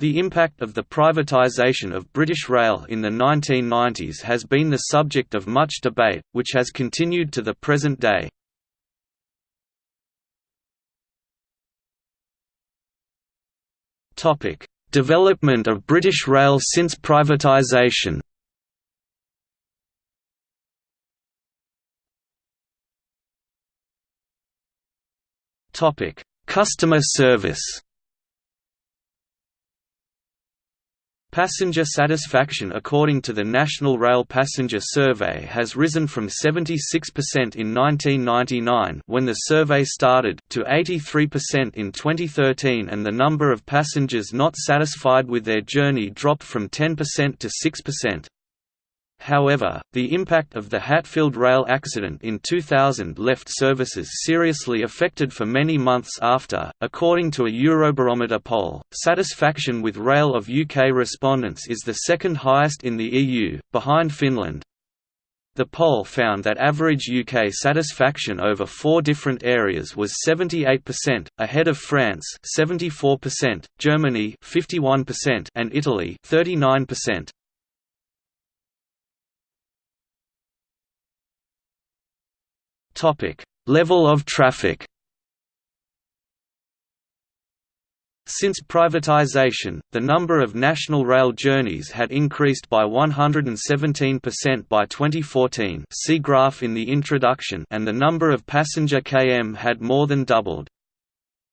The impact of the privatisation of British Rail in the 1990s has been the subject of much debate, which has continued to the present day. Development of British Rail since privatisation Customer service Passenger satisfaction according to the National Rail Passenger Survey has risen from 76% in 1999 when the survey started to 83% in 2013 and the number of passengers not satisfied with their journey dropped from 10% to 6%. However, the impact of the Hatfield rail accident in 2000 left services seriously affected for many months after. According to a Eurobarometer poll, satisfaction with rail of UK respondents is the second highest in the EU, behind Finland. The poll found that average UK satisfaction over four different areas was 78%, ahead of France 74%, Germany 51%, and Italy 39%. Level of traffic. Since privatization, the number of national rail journeys had increased by 117% by 2014 see graph in the introduction and the number of passenger km had more than doubled.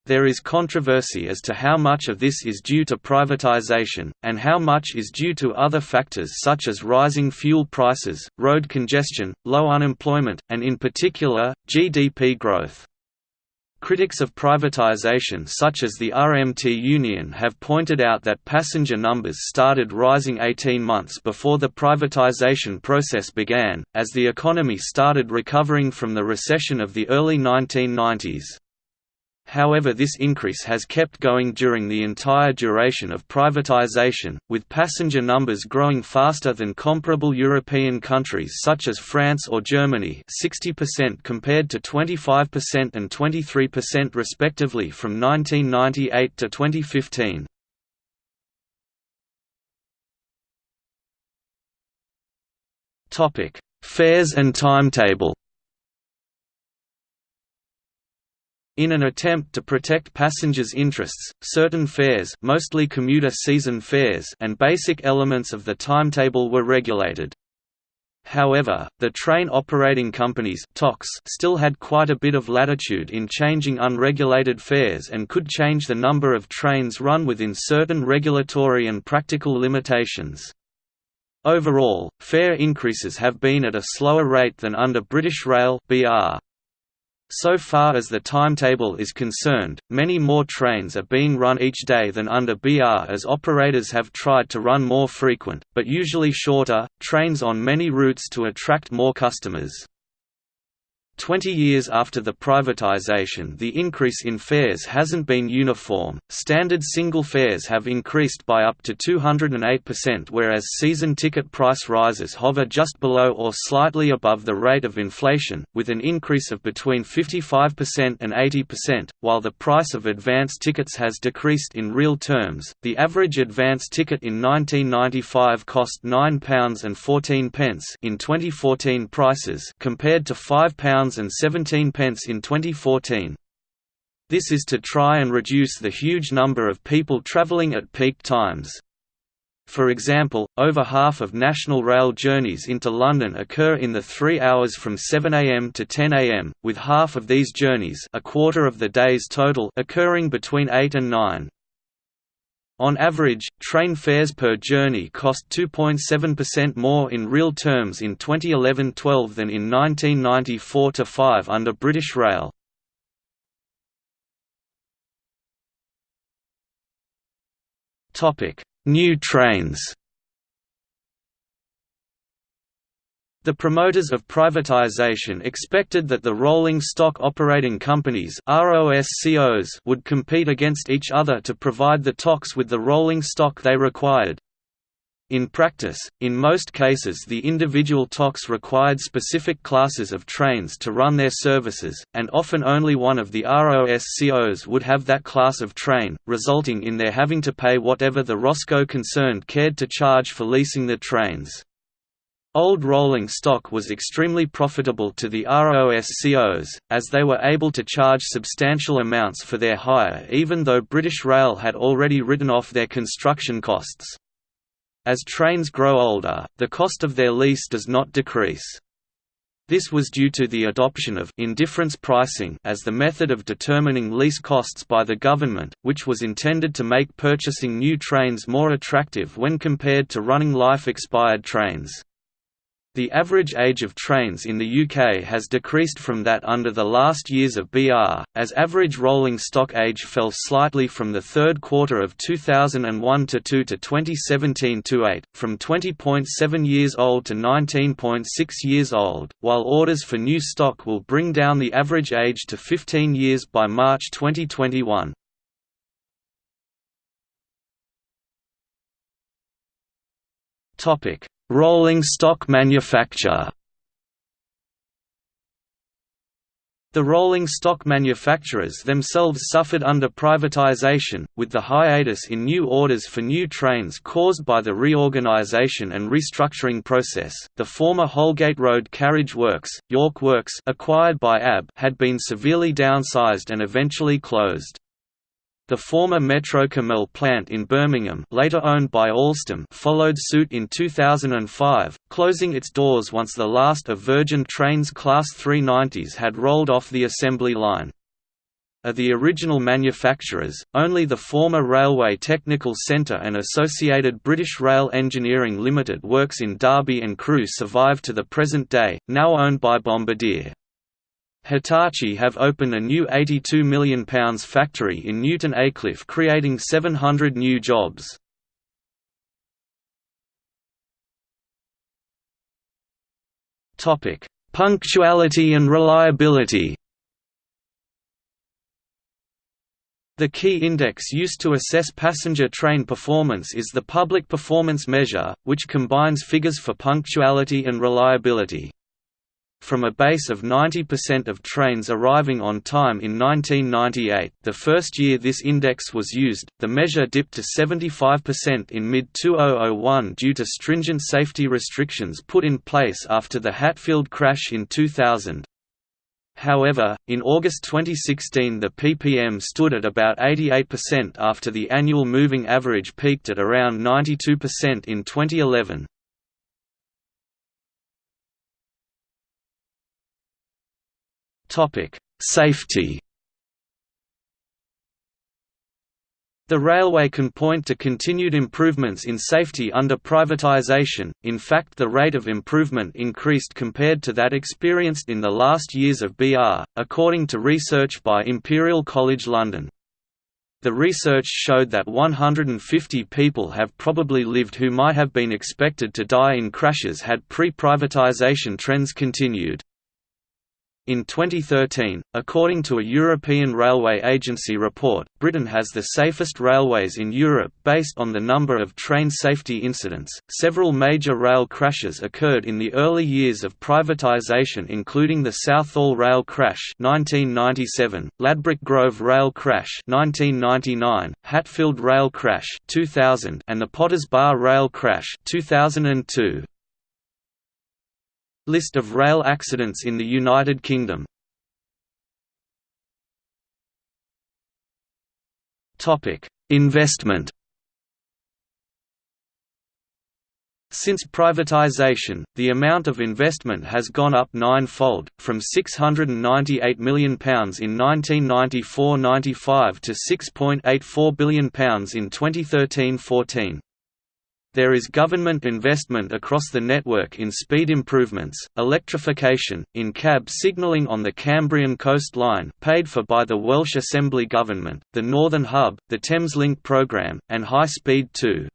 There is controversy as to how much of this is due to privatization, and how much is due to other factors such as rising fuel prices, road congestion, low unemployment, and in particular, GDP growth. Critics of privatization such as the RMT Union have pointed out that passenger numbers started rising 18 months before the privatization process began, as the economy started recovering from the recession of the early 1990s. However this increase has kept going during the entire duration of privatization, with passenger numbers growing faster than comparable European countries such as France or Germany 60% compared to 25% and 23% respectively from 1998 to 2015. Fares and timetable In an attempt to protect passengers' interests, certain fares mostly commuter season fares and basic elements of the timetable were regulated. However, the train operating companies still had quite a bit of latitude in changing unregulated fares and could change the number of trains run within certain regulatory and practical limitations. Overall, fare increases have been at a slower rate than under British Rail BR. So far as the timetable is concerned, many more trains are being run each day than under BR as operators have tried to run more frequent, but usually shorter, trains on many routes to attract more customers. Twenty years after the privatization the increase in fares hasn't been uniform, standard single fares have increased by up to 208% whereas season ticket price rises hover just below or slightly above the rate of inflation, with an increase of between 55% and 80%, while the price of advance tickets has decreased in real terms. The average advance ticket in 1995 cost £9.14 in 2014 prices compared to £5 and 17 pence in 2014. This is to try and reduce the huge number of people travelling at peak times. For example, over half of National Rail journeys into London occur in the three hours from 7 am to 10 am, with half of these journeys a quarter of the day's total occurring between 8 and 9. On average, train fares per journey cost 2.7% more in real terms in 2011–12 than in 1994–5 under British Rail. New trains The promoters of privatization expected that the rolling stock operating companies would compete against each other to provide the TOCs with the rolling stock they required. In practice, in most cases the individual TOCs required specific classes of trains to run their services, and often only one of the ROSCOs would have that class of train, resulting in their having to pay whatever the ROSCO concerned cared to charge for leasing the trains. Old rolling stock was extremely profitable to the ROSCOs, as they were able to charge substantial amounts for their hire even though British Rail had already written off their construction costs. As trains grow older, the cost of their lease does not decrease. This was due to the adoption of indifference pricing as the method of determining lease costs by the government, which was intended to make purchasing new trains more attractive when compared to running life-expired trains. The average age of trains in the UK has decreased from that under the last years of BR, as average rolling stock age fell slightly from the third quarter of 2001 to 2 to 2017 to 8, from 20.7 years old to 19.6 years old, while orders for new stock will bring down the average age to 15 years by March 2021. Topic Rolling stock manufacture The rolling stock manufacturers themselves suffered under privatization, with the hiatus in new orders for new trains caused by the reorganization and restructuring process. The former Holgate Road Carriage Works, York Works, acquired by AB, had been severely downsized and eventually closed. The former Metro-Cammell plant in Birmingham later owned by Alstom followed suit in 2005, closing its doors once the last of Virgin Trains Class 390s had rolled off the assembly line. Of the original manufacturers, only the former Railway Technical Centre and Associated British Rail Engineering Limited works in Derby and Crewe survive to the present day, now owned by Bombardier. Hitachi have opened a new £82 million factory in Newton Aycliffe creating 700 new jobs. Punctuality and reliability The key index used to assess passenger train performance is the Public Performance Measure, which combines figures for punctuality and reliability. From a base of 90% of trains arriving on time in 1998 the first year this index was used, the measure dipped to 75% in mid-2001 due to stringent safety restrictions put in place after the Hatfield crash in 2000. However, in August 2016 the ppm stood at about 88% after the annual moving average peaked at around 92% in 2011. Safety. The railway can point to continued improvements in safety under privatisation, in fact the rate of improvement increased compared to that experienced in the last years of BR, according to research by Imperial College London. The research showed that 150 people have probably lived who might have been expected to die in crashes had pre-privatisation trends continued. In 2013, according to a European Railway Agency report, Britain has the safest railways in Europe based on the number of train safety incidents. Several major rail crashes occurred in the early years of privatisation, including the Southall Rail crash (1997), Ladbroke Grove Rail crash (1999), Hatfield Rail crash (2000), and the Potters Bar Rail crash (2002). List of rail accidents in the United Kingdom Investment Since privatisation, the amount of investment has gone up ninefold, from £698 million in 1994–95 to £6.84 billion in 2013–14. There is government investment across the network in speed improvements, electrification, in cab signalling on the Cambrian Coast Line paid for by the Welsh Assembly Government, the Northern Hub, the Thameslink programme, and High Speed 2.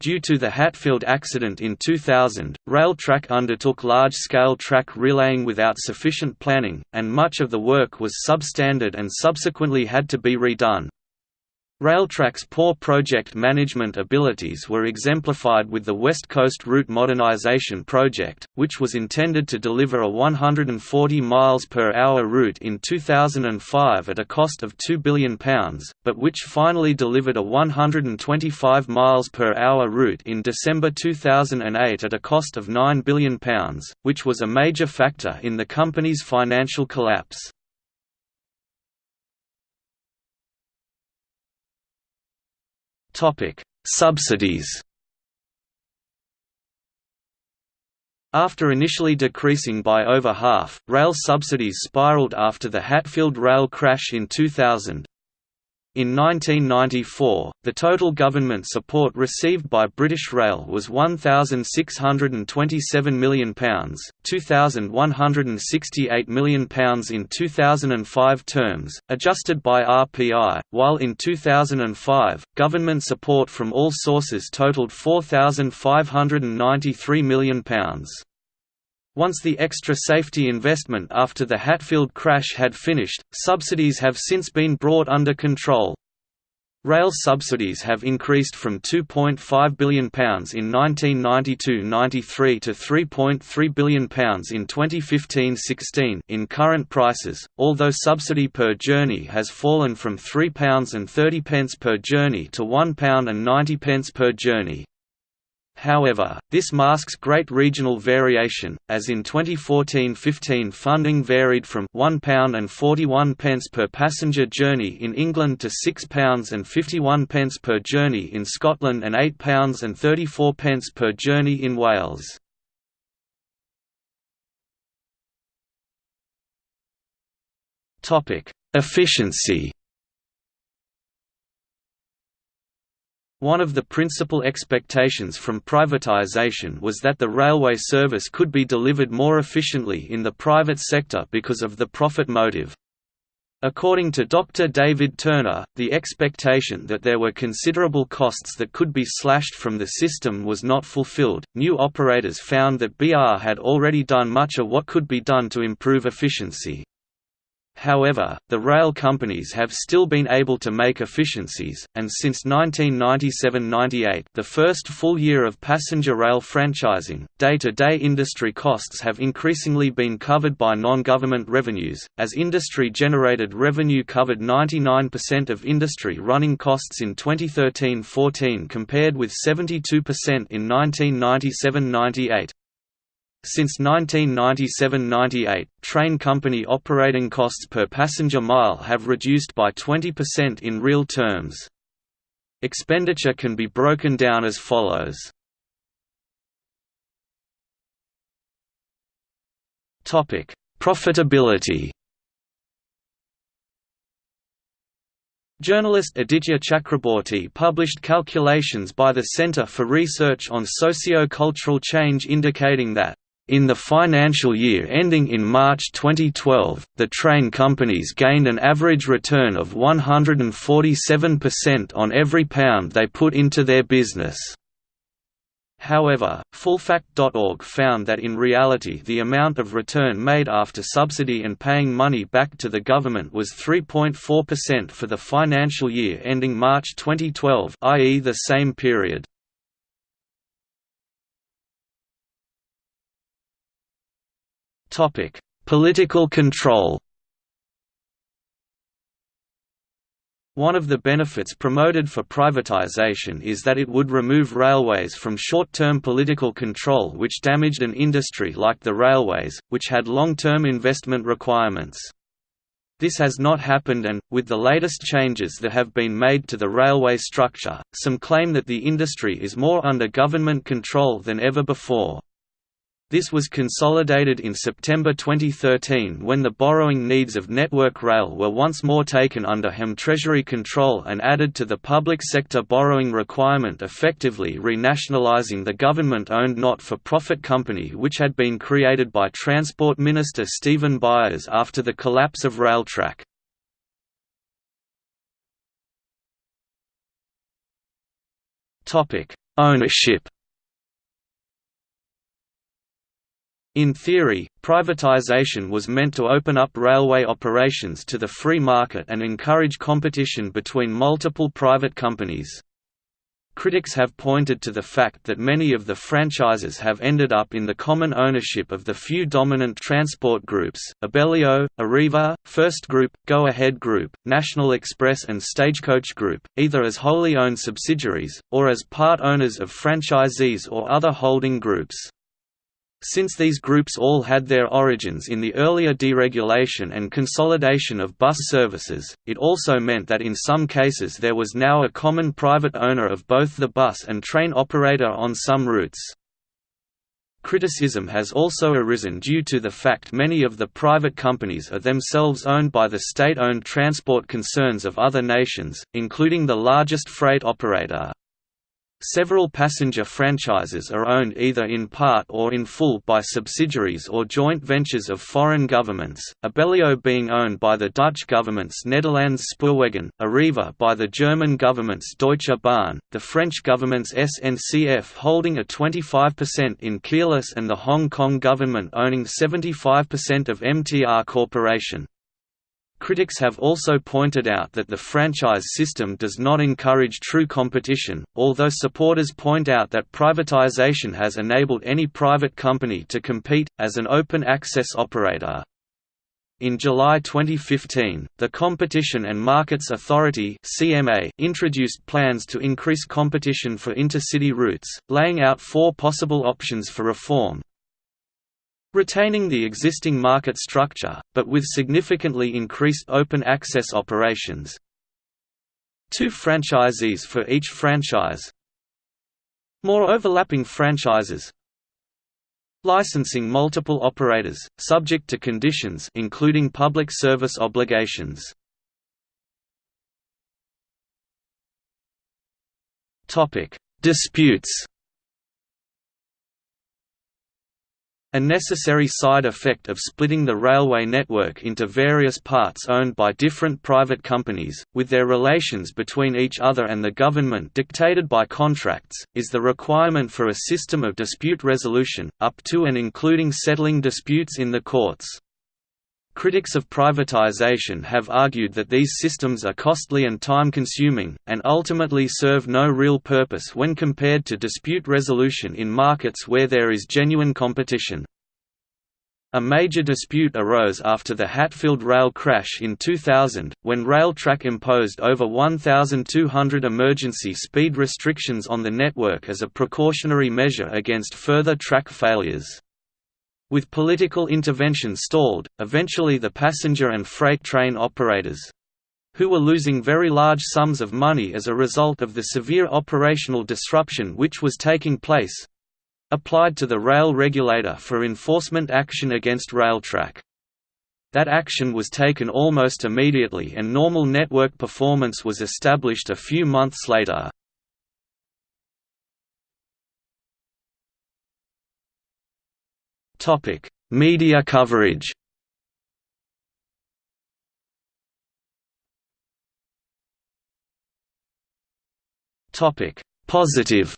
Due to the Hatfield accident in 2000, Railtrack undertook large-scale track relaying without sufficient planning, and much of the work was substandard and subsequently had to be redone. Railtrack's poor project management abilities were exemplified with the West Coast Route Modernisation Project, which was intended to deliver a 140 miles per hour route in 2005 at a cost of £2 billion, but which finally delivered a 125 miles per hour route in December 2008 at a cost of £9 billion, which was a major factor in the company's financial collapse. Topic: Subsidies. After initially decreasing by over half, rail subsidies spiraled after the Hatfield rail crash in 2000, in 1994, the total government support received by British Rail was £1,627 million, £2,168 million in 2005 terms, adjusted by RPI, while in 2005, government support from all sources totaled £4,593 million. Once the extra safety investment after the Hatfield crash had finished, subsidies have since been brought under control. Rail subsidies have increased from £2.5 billion in 1992–93 to £3.3 billion in 2015–16 in current prices, although subsidy per journey has fallen from £3.30 per journey to £1.90 per journey. However, this masks great regional variation, as in 2014–15 funding varied from £1.41 per passenger journey in England to £6.51 per journey in Scotland and £8.34 per journey in Wales. Efficiency One of the principal expectations from privatization was that the railway service could be delivered more efficiently in the private sector because of the profit motive. According to Dr. David Turner, the expectation that there were considerable costs that could be slashed from the system was not fulfilled. New operators found that BR had already done much of what could be done to improve efficiency. However, the rail companies have still been able to make efficiencies, and since 1997–98 the first full year of passenger rail franchising, day-to-day -day industry costs have increasingly been covered by non-government revenues, as industry-generated revenue covered 99% of industry running costs in 2013–14 compared with 72% in 1997–98. Since 1997–98, train company operating costs per passenger mile have reduced by 20% in real terms. Expenditure can be broken down as follows. Profitability Journalist Aditya Chakrabortty published calculations by the Center for Research on Socio-Cultural Change indicating that in the financial year ending in March 2012, the train companies gained an average return of 147% on every pound they put into their business. However, Fullfact.org found that in reality the amount of return made after subsidy and paying money back to the government was 3.4% for the financial year ending March 2012 i.e. the same period. Topic: Political control. One of the benefits promoted for privatization is that it would remove railways from short-term political control which damaged an industry like the railways, which had long-term investment requirements. This has not happened and, with the latest changes that have been made to the railway structure, some claim that the industry is more under government control than ever before. This was consolidated in September 2013 when the borrowing needs of Network Rail were once more taken under HM Treasury control and added to the public sector borrowing requirement effectively renationalising the government-owned not-for-profit company which had been created by Transport Minister Stephen Byers after the collapse of Railtrack. Ownership In theory, privatization was meant to open up railway operations to the free market and encourage competition between multiple private companies. Critics have pointed to the fact that many of the franchises have ended up in the common ownership of the few dominant transport groups, Abellio, Arriva, First Group, Go Ahead Group, National Express and Stagecoach Group, either as wholly owned subsidiaries, or as part owners of franchisees or other holding groups. Since these groups all had their origins in the earlier deregulation and consolidation of bus services, it also meant that in some cases there was now a common private owner of both the bus and train operator on some routes. Criticism has also arisen due to the fact many of the private companies are themselves owned by the state-owned transport concerns of other nations, including the largest freight operator. Several passenger franchises are owned either in part or in full by subsidiaries or joint ventures of foreign governments, Abellio being owned by the Dutch government's Nederlands Spoorwegen, Arriva by the German government's Deutsche Bahn, the French government's SNCF holding a 25% in Keolis and the Hong Kong government owning 75% of MTR Corporation. Critics have also pointed out that the franchise system does not encourage true competition, although supporters point out that privatization has enabled any private company to compete, as an open-access operator. In July 2015, the Competition and Markets Authority (CMA) introduced plans to increase competition for intercity routes, laying out four possible options for reform, retaining the existing market structure, but with significantly increased open access operations. Two franchisees for each franchise More overlapping franchises Licensing multiple operators, subject to conditions including public service obligations. Disputes A necessary side effect of splitting the railway network into various parts owned by different private companies, with their relations between each other and the government dictated by contracts, is the requirement for a system of dispute resolution, up to and including settling disputes in the courts. Critics of privatization have argued that these systems are costly and time-consuming, and ultimately serve no real purpose when compared to dispute resolution in markets where there is genuine competition. A major dispute arose after the Hatfield rail crash in 2000, when Railtrack imposed over 1,200 emergency speed restrictions on the network as a precautionary measure against further track failures. With political intervention stalled, eventually the passenger and freight train operators—who were losing very large sums of money as a result of the severe operational disruption which was taking place—applied to the rail regulator for enforcement action against Railtrack. That action was taken almost immediately and normal network performance was established a few months later. Topic: Media coverage. Topic: Positive.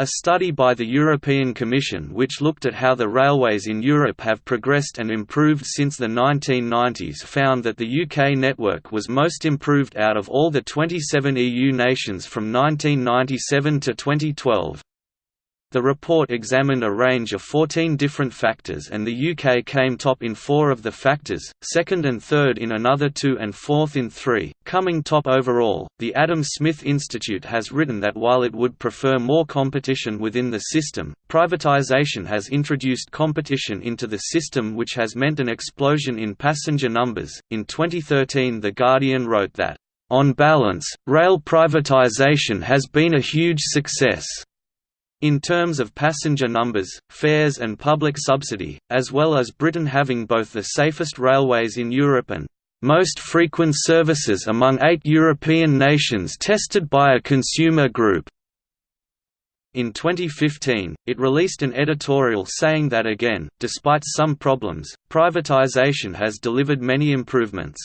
A study by the European Commission which looked at how the railways in Europe have progressed and improved since the 1990s found that the UK network was most improved out of all the 27 EU nations from 1997 to 2012. The report examined a range of 14 different factors and the UK came top in four of the factors, second and third in another two and fourth in three, coming top overall. The Adam Smith Institute has written that while it would prefer more competition within the system, privatisation has introduced competition into the system which has meant an explosion in passenger numbers. In 2013, The Guardian wrote that, on balance, rail privatisation has been a huge success. In terms of passenger numbers, fares and public subsidy, as well as Britain having both the safest railways in Europe and most frequent services among eight European nations tested by a consumer group. In 2015, it released an editorial saying that again, despite some problems, privatization has delivered many improvements.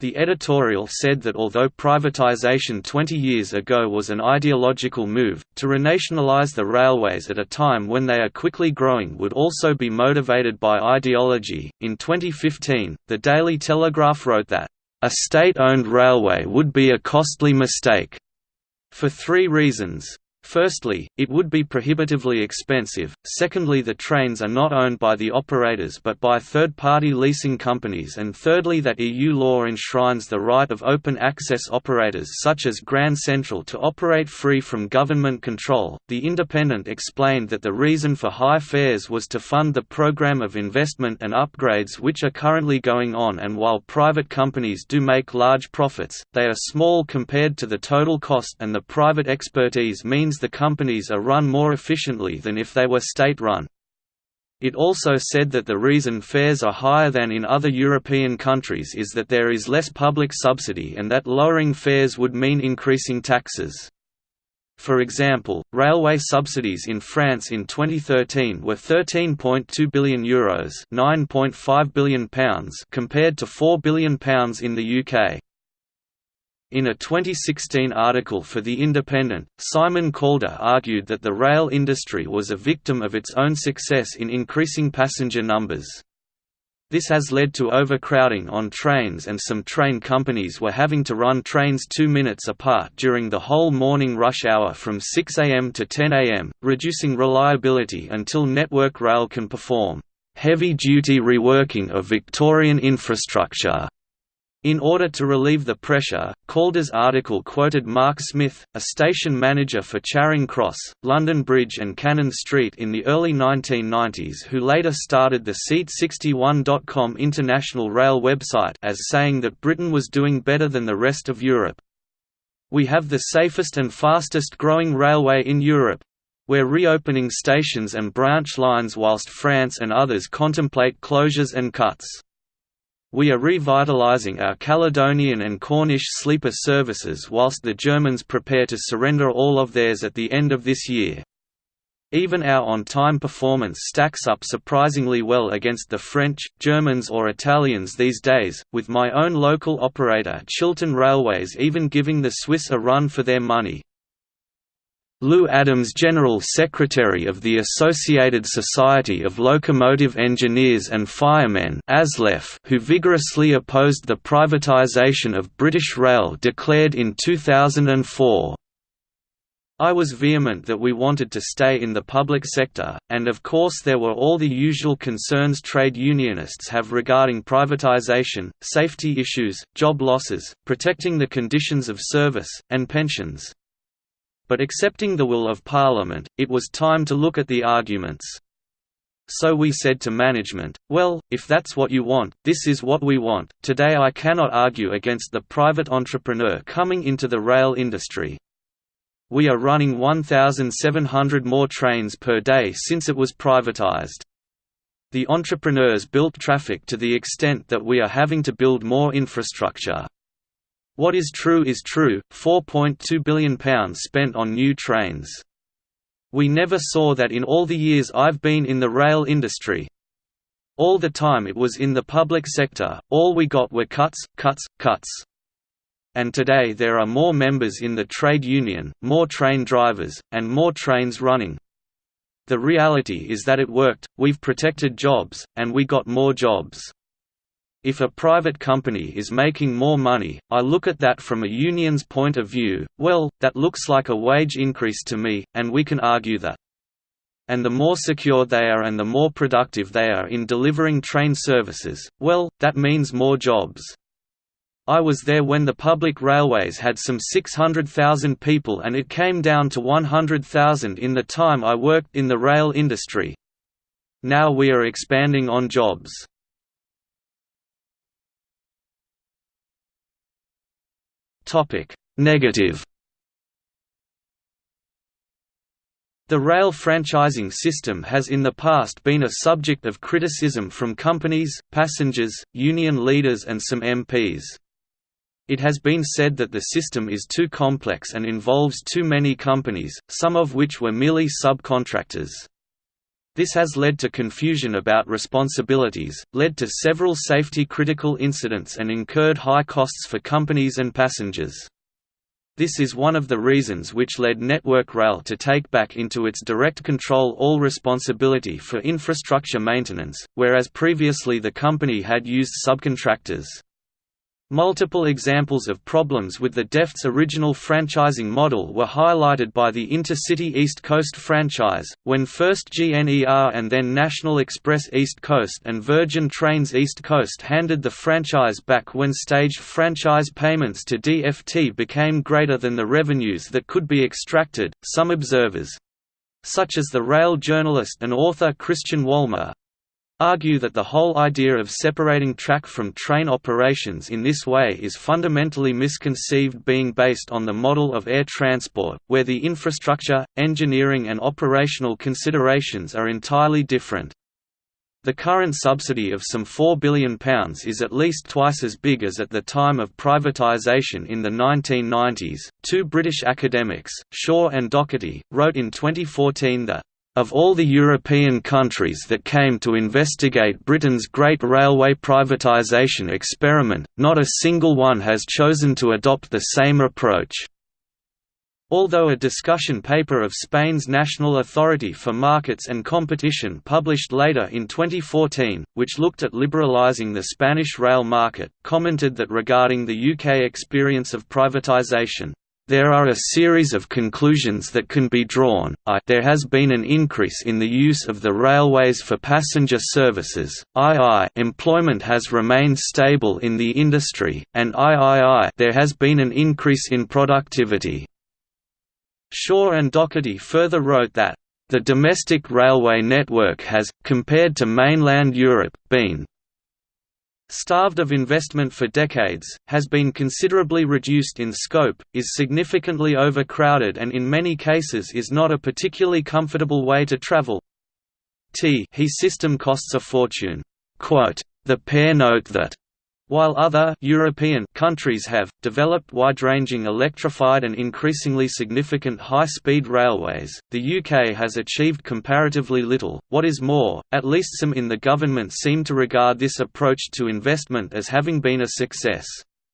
The editorial said that although privatization 20 years ago was an ideological move, to renationalize the railways at a time when they are quickly growing would also be motivated by ideology. In 2015, the Daily Telegraph wrote that, a state owned railway would be a costly mistake, for three reasons. Firstly, it would be prohibitively expensive, secondly the trains are not owned by the operators but by third-party leasing companies and thirdly that EU law enshrines the right of open-access operators such as Grand Central to operate free from government control. The Independent explained that the reason for high fares was to fund the program of investment and upgrades which are currently going on and while private companies do make large profits, they are small compared to the total cost and the private expertise means the companies are run more efficiently than if they were state-run. It also said that the reason fares are higher than in other European countries is that there is less public subsidy and that lowering fares would mean increasing taxes. For example, railway subsidies in France in 2013 were €13.2 billion Euros £9.5 billion compared to £4 billion in the UK. In a 2016 article for The Independent, Simon Calder argued that the rail industry was a victim of its own success in increasing passenger numbers. This has led to overcrowding on trains and some train companies were having to run trains two minutes apart during the whole morning rush hour from 6 am to 10 am, reducing reliability until Network Rail can perform heavy-duty reworking of Victorian infrastructure in order to relieve the pressure, Calder's article quoted Mark Smith, a station manager for Charing Cross, London Bridge and Cannon Street in the early 1990s who later started the Seat61.com international rail website as saying that Britain was doing better than the rest of Europe. We have the safest and fastest growing railway in Europe. We're reopening stations and branch lines whilst France and others contemplate closures and cuts. We are revitalizing our Caledonian and Cornish sleeper services whilst the Germans prepare to surrender all of theirs at the end of this year. Even our on-time performance stacks up surprisingly well against the French, Germans or Italians these days, with my own local operator Chiltern Railways even giving the Swiss a run for their money. Lew Adams General Secretary of the Associated Society of Locomotive Engineers and Firemen who vigorously opposed the privatization of British Rail declared in 2004. I was vehement that we wanted to stay in the public sector, and of course there were all the usual concerns trade unionists have regarding privatization, safety issues, job losses, protecting the conditions of service, and pensions. But accepting the will of Parliament, it was time to look at the arguments. So we said to management, well, if that's what you want, this is what we want. Today I cannot argue against the private entrepreneur coming into the rail industry. We are running 1,700 more trains per day since it was privatized. The entrepreneurs built traffic to the extent that we are having to build more infrastructure. What is true is true, £4.2 billion spent on new trains. We never saw that in all the years I've been in the rail industry. All the time it was in the public sector, all we got were cuts, cuts, cuts. And today there are more members in the trade union, more train drivers, and more trains running. The reality is that it worked, we've protected jobs, and we got more jobs. If a private company is making more money, I look at that from a union's point of view, well, that looks like a wage increase to me, and we can argue that. And the more secure they are and the more productive they are in delivering train services, well, that means more jobs. I was there when the public railways had some 600,000 people and it came down to 100,000 in the time I worked in the rail industry. Now we are expanding on jobs. Topic: Negative. The rail franchising system has in the past been a subject of criticism from companies, passengers, union leaders and some MPs. It has been said that the system is too complex and involves too many companies, some of which were merely subcontractors. This has led to confusion about responsibilities, led to several safety-critical incidents and incurred high costs for companies and passengers. This is one of the reasons which led Network Rail to take back into its direct control all responsibility for infrastructure maintenance, whereas previously the company had used subcontractors. Multiple examples of problems with the DFT's original franchising model were highlighted by the Intercity East Coast franchise, when first GNER and then National Express East Coast and Virgin Trains East Coast handed the franchise back when staged franchise payments to DFT became greater than the revenues that could be extracted. Some observers such as the rail journalist and author Christian Wolmar, argue that the whole idea of separating track from train operations in this way is fundamentally misconceived being based on the model of air transport, where the infrastructure, engineering and operational considerations are entirely different. The current subsidy of some £4 billion is at least twice as big as at the time of privatisation in the 1990s. Two British academics, Shaw and Docherty, wrote in 2014 that of all the European countries that came to investigate Britain's great railway privatisation experiment, not a single one has chosen to adopt the same approach. Although a discussion paper of Spain's National Authority for Markets and Competition published later in 2014, which looked at liberalising the Spanish rail market, commented that regarding the UK experience of privatisation, there are a series of conclusions that can be drawn, I there has been an increase in the use of the railways for passenger services, II employment has remained stable in the industry, and III there has been an increase in productivity. Shaw and Docherty further wrote that, "...the domestic railway network has, compared to mainland Europe, been starved of investment for decades, has been considerably reduced in scope, is significantly overcrowded and in many cases is not a particularly comfortable way to travel. T he system costs a fortune. Quote, the pair note that while other European countries have developed wide-ranging electrified and increasingly significant high-speed railways, the UK has achieved comparatively little. What is more, at least some in the government seem to regard this approach to investment as having been a success.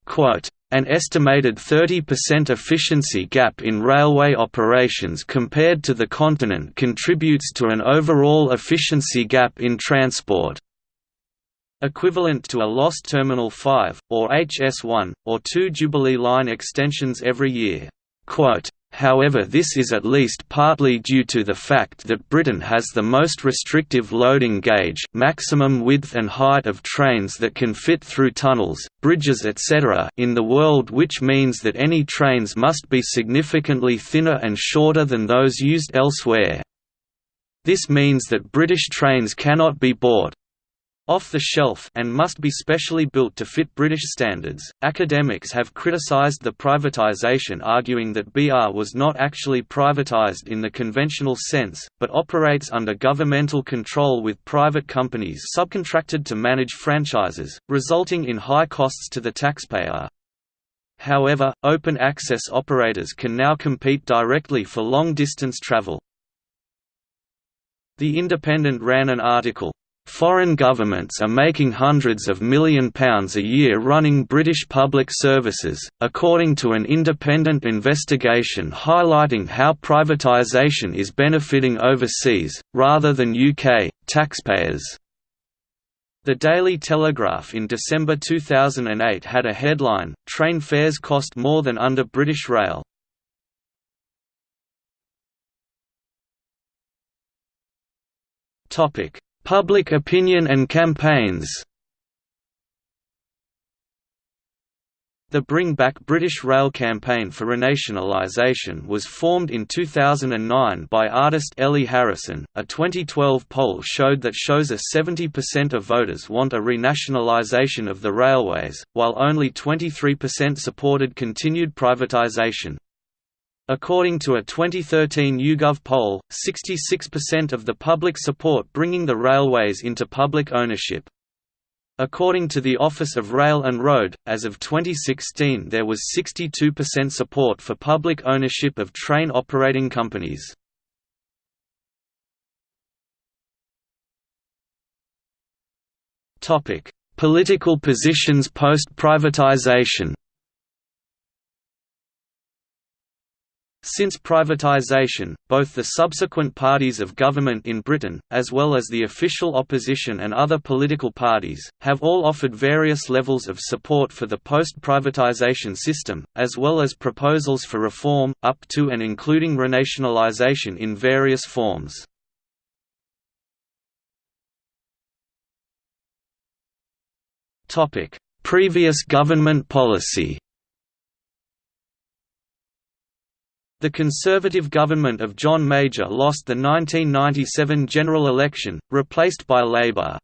Quote, an estimated 30% efficiency gap in railway operations compared to the continent contributes to an overall efficiency gap in transport equivalent to a lost Terminal 5, or HS1, or two Jubilee Line extensions every year. However this is at least partly due to the fact that Britain has the most restrictive loading gauge maximum width and height of trains that can fit through tunnels, bridges etc. in the world which means that any trains must be significantly thinner and shorter than those used elsewhere. This means that British trains cannot be bought, off the shelf and must be specially built to fit British standards. Academics have criticized the privatization, arguing that BR was not actually privatized in the conventional sense, but operates under governmental control with private companies subcontracted to manage franchises, resulting in high costs to the taxpayer. However, open access operators can now compete directly for long distance travel. The Independent ran an article, Foreign governments are making hundreds of million pounds a year running British public services, according to an independent investigation highlighting how privatisation is benefiting overseas, rather than UK, taxpayers. The Daily Telegraph in December 2008 had a headline, Train fares cost more than under British Rail. Topic Public opinion and campaigns The Bring Back British Rail campaign for renationalisation was formed in 2009 by artist Ellie Harrison. A 2012 poll showed that shows a 70% of voters want a renationalisation of the railways, while only 23% supported continued privatisation. According to a 2013 YouGov poll, 66% of the public support bringing the railways into public ownership. According to the Office of Rail and Road, as of 2016 there was 62% support for public ownership of train operating companies. Political positions post-privatization Since privatisation, both the subsequent parties of government in Britain, as well as the official opposition and other political parties, have all offered various levels of support for the post-privatisation system, as well as proposals for reform, up to and including renationalisation in various forms. Previous government policy The Conservative government of John Major lost the 1997 general election, replaced by Labour.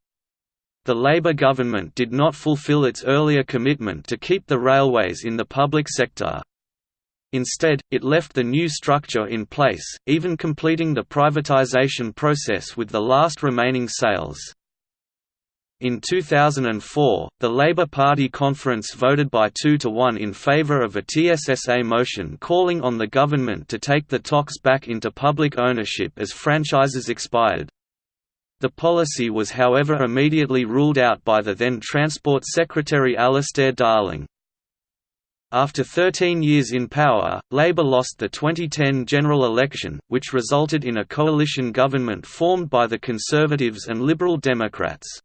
The Labour government did not fulfil its earlier commitment to keep the railways in the public sector. Instead, it left the new structure in place, even completing the privatisation process with the last remaining sales. In 2004, the Labour Party conference voted by 2 to 1 in favour of a TSSA motion calling on the government to take the TOCs back into public ownership as franchises expired. The policy was however immediately ruled out by the then Transport Secretary Alistair Darling. After 13 years in power, Labour lost the 2010 general election, which resulted in a coalition government formed by the Conservatives and Liberal Democrats.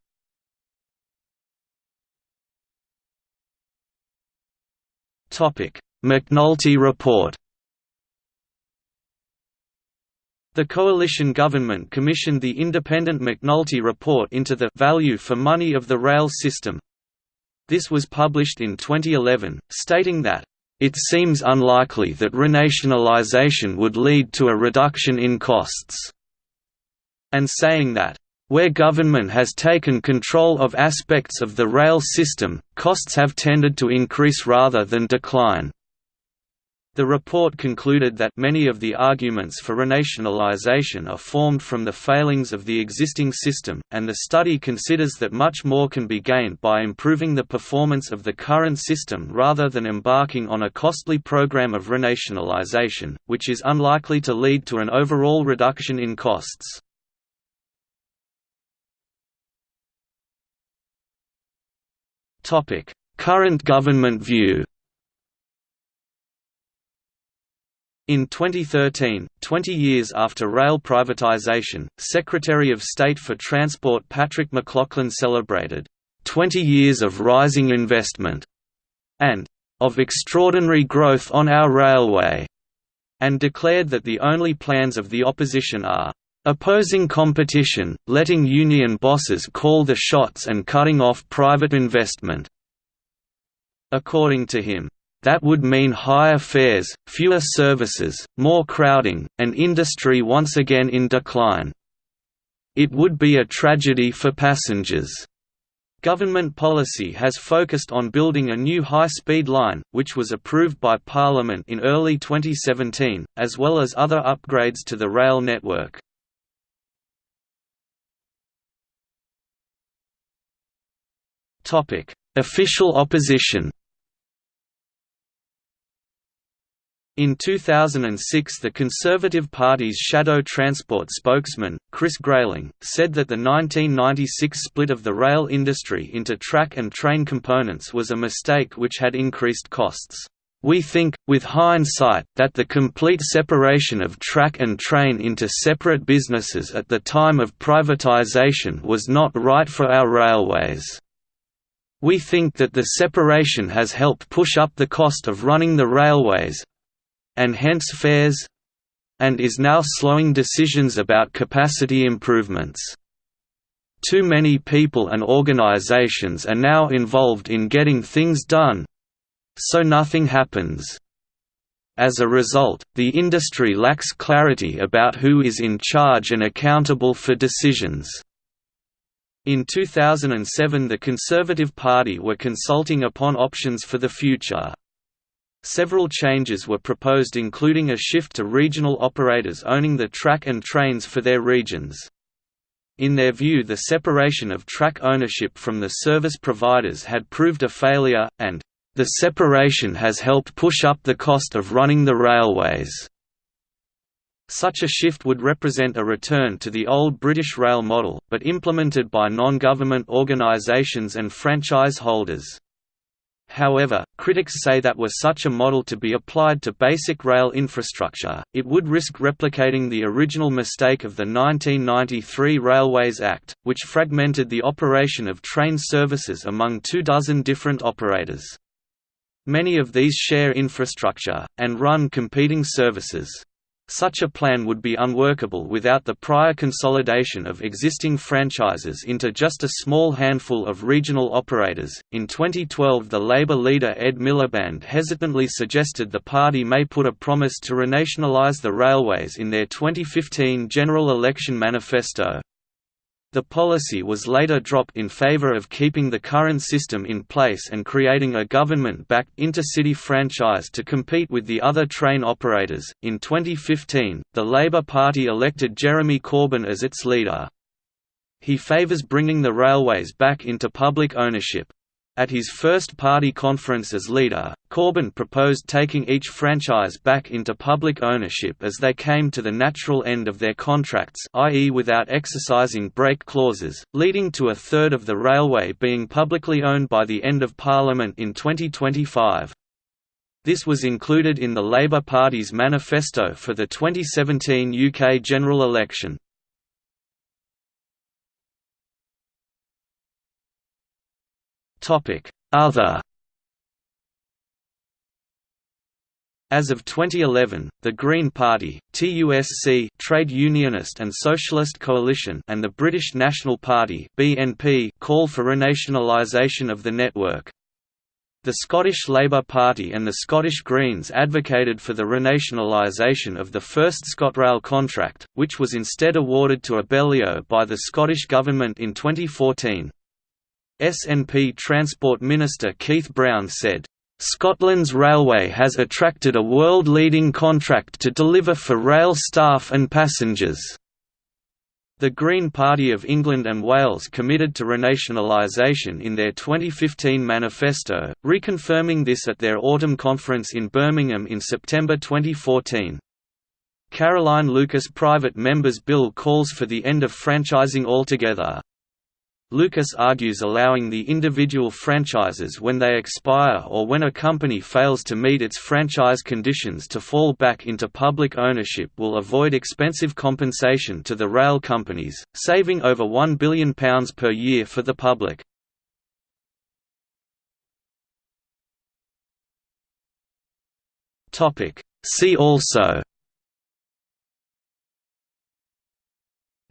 McNulty Report The coalition government commissioned the independent McNulty Report into the «value for money of the rail system». This was published in 2011, stating that, "...it seems unlikely that renationalisation would lead to a reduction in costs," and saying that, where government has taken control of aspects of the rail system, costs have tended to increase rather than decline. The report concluded that many of the arguments for renationalisation are formed from the failings of the existing system, and the study considers that much more can be gained by improving the performance of the current system rather than embarking on a costly program of renationalisation, which is unlikely to lead to an overall reduction in costs. Current government view. In 2013, 20 years after rail privatisation, Secretary of State for Transport Patrick McLoughlin celebrated 20 years of rising investment and of extraordinary growth on our railway, and declared that the only plans of the opposition are Opposing competition, letting union bosses call the shots and cutting off private investment. According to him, that would mean higher fares, fewer services, more crowding, and industry once again in decline. It would be a tragedy for passengers. Government policy has focused on building a new high-speed line, which was approved by Parliament in early 2017, as well as other upgrades to the rail network. Official opposition. In 2006 the Conservative Party's shadow transport spokesman, Chris Grayling, said that the 1996 split of the rail industry into track and train components was a mistake which had increased costs. We think, with hindsight, that the complete separation of track and train into separate businesses at the time of privatization was not right for our railways. We think that the separation has helped push up the cost of running the railways—and hence fares—and is now slowing decisions about capacity improvements. Too many people and organizations are now involved in getting things done—so nothing happens. As a result, the industry lacks clarity about who is in charge and accountable for decisions. In 2007 the Conservative Party were consulting upon options for the future. Several changes were proposed including a shift to regional operators owning the track and trains for their regions. In their view the separation of track ownership from the service providers had proved a failure, and, "...the separation has helped push up the cost of running the railways." Such a shift would represent a return to the old British rail model, but implemented by non-government organisations and franchise holders. However, critics say that were such a model to be applied to basic rail infrastructure, it would risk replicating the original mistake of the 1993 Railways Act, which fragmented the operation of train services among two dozen different operators. Many of these share infrastructure, and run competing services. Such a plan would be unworkable without the prior consolidation of existing franchises into just a small handful of regional operators. In 2012, the Labour leader Ed Miliband hesitantly suggested the party may put a promise to renationalise the railways in their 2015 general election manifesto. The policy was later dropped in favor of keeping the current system in place and creating a government-backed intercity franchise to compete with the other train operators. In 2015, the Labour Party elected Jeremy Corbyn as its leader. He favours bringing the railways back into public ownership. At his first party conference as leader, Corbyn proposed taking each franchise back into public ownership as they came to the natural end of their contracts i.e. without exercising break clauses, leading to a third of the railway being publicly owned by the end of Parliament in 2025. This was included in the Labour Party's manifesto for the 2017 UK general election. Other As of 2011, the Green Party, TUSC Trade Unionist and Socialist Coalition and the British National Party BNP call for renationalisation of the network. The Scottish Labour Party and the Scottish Greens advocated for the renationalisation of the first ScotRail contract, which was instead awarded to Abellio by the Scottish Government in 2014. SNP Transport Minister Keith Brown said, Scotland's railway has attracted a world-leading contract to deliver for rail staff and passengers. The Green Party of England and Wales committed to renationalisation in their 2015 manifesto, reconfirming this at their autumn conference in Birmingham in September 2014. Caroline Lucas' private members' bill calls for the end of franchising altogether. Lucas argues allowing the individual franchises when they expire or when a company fails to meet its franchise conditions to fall back into public ownership will avoid expensive compensation to the rail companies, saving over £1 billion per year for the public. See also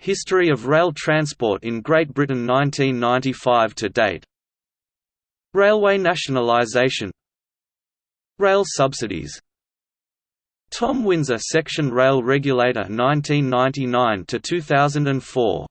History of rail transport in Great Britain 1995 to date. Railway nationalisation Rail subsidies. Tom Winsor Section Rail Regulator 1999 to 2004